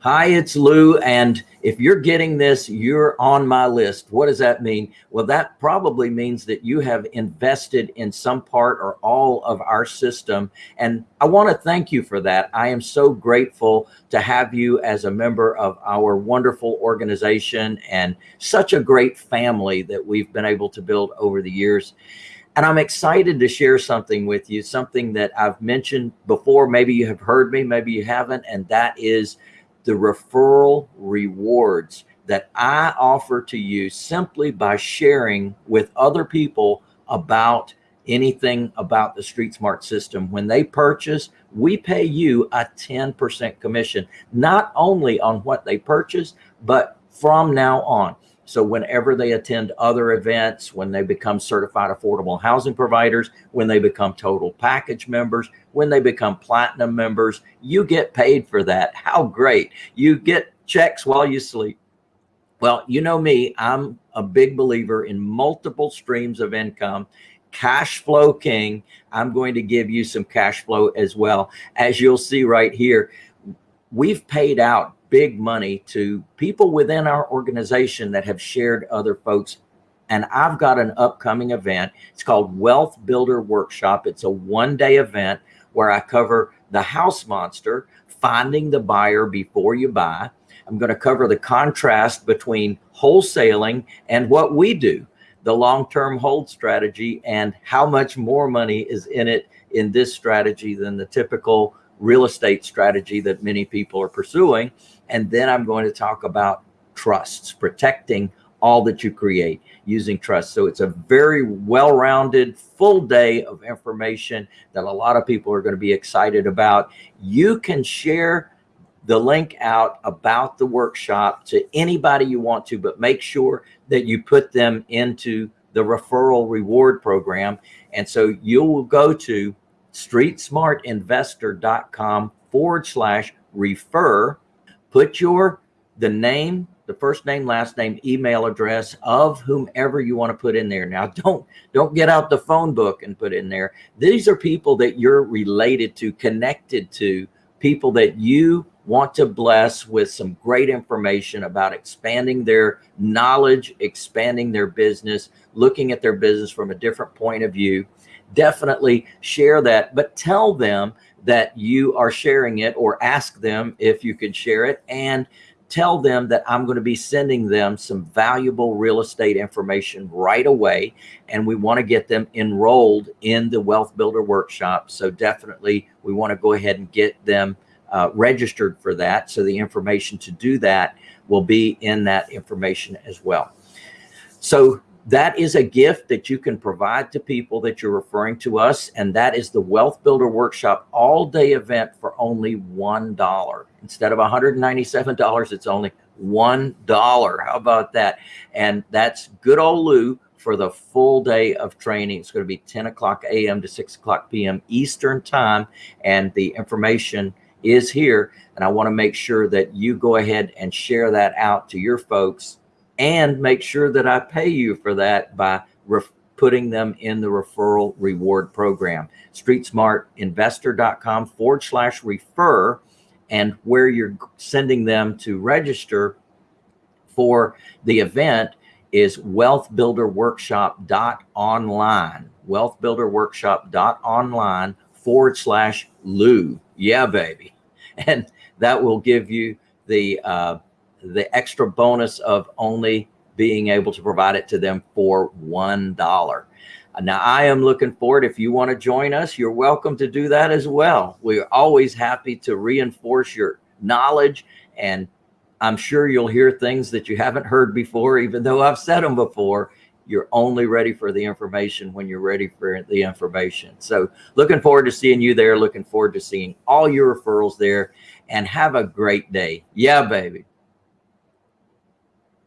Hi, it's Lou. And if you're getting this, you're on my list. What does that mean? Well, that probably means that you have invested in some part or all of our system. And I want to thank you for that. I am so grateful to have you as a member of our wonderful organization and such a great family that we've been able to build over the years. And I'm excited to share something with you, something that I've mentioned before. Maybe you have heard me, maybe you haven't. And that is the referral rewards that I offer to you simply by sharing with other people about anything about the Street Smart system. When they purchase, we pay you a 10% commission, not only on what they purchase, but from now on. So whenever they attend other events, when they become certified affordable housing providers, when they become total package members, when they become platinum members, you get paid for that. How great. You get checks while you sleep. Well, you know me, I'm a big believer in multiple streams of income cash flow king. I'm going to give you some cash flow as well. As you'll see right here, we've paid out big money to people within our organization that have shared other folks. And I've got an upcoming event. It's called Wealth Builder Workshop. It's a one day event where I cover the house monster, finding the buyer before you buy. I'm going to cover the contrast between wholesaling and what we do, the long-term hold strategy and how much more money is in it in this strategy than the typical real estate strategy that many people are pursuing. And then I'm going to talk about trusts, protecting all that you create using trust. So it's a very well-rounded full day of information that a lot of people are going to be excited about. You can share the link out about the workshop to anybody you want to, but make sure that you put them into the referral reward program. And so you will go to streetsmartinvestor.com forward slash refer, put your, the name, the first name, last name, email address of whomever you want to put in there. Now, don't, don't get out the phone book and put in there. These are people that you're related to, connected to, people that you want to bless with some great information about expanding their knowledge, expanding their business, looking at their business from a different point of view definitely share that, but tell them that you are sharing it or ask them if you could share it and tell them that I'm going to be sending them some valuable real estate information right away. And we want to get them enrolled in the Wealth Builder Workshop. So definitely we want to go ahead and get them uh, registered for that. So the information to do that will be in that information as well. So that is a gift that you can provide to people that you're referring to us. And that is the Wealth Builder Workshop all day event for only $1. Instead of $197, it's only $1. How about that? And that's good old Lou for the full day of training. It's going to be 10 o'clock a.m. to 6 o'clock p.m. Eastern time. And the information is here. And I want to make sure that you go ahead and share that out to your folks and make sure that I pay you for that by putting them in the referral reward program. StreetSmartInvestor.com forward slash refer and where you're sending them to register for the event is wealthbuilderworkshop.online, wealthbuilderworkshop.online forward slash Lou. Yeah, baby. And that will give you the, uh, the extra bonus of only being able to provide it to them for $1. Now I am looking forward. If you want to join us, you're welcome to do that as well. We're always happy to reinforce your knowledge and I'm sure you'll hear things that you haven't heard before, even though I've said them before. You're only ready for the information when you're ready for the information. So looking forward to seeing you there. Looking forward to seeing all your referrals there and have a great day. Yeah, baby.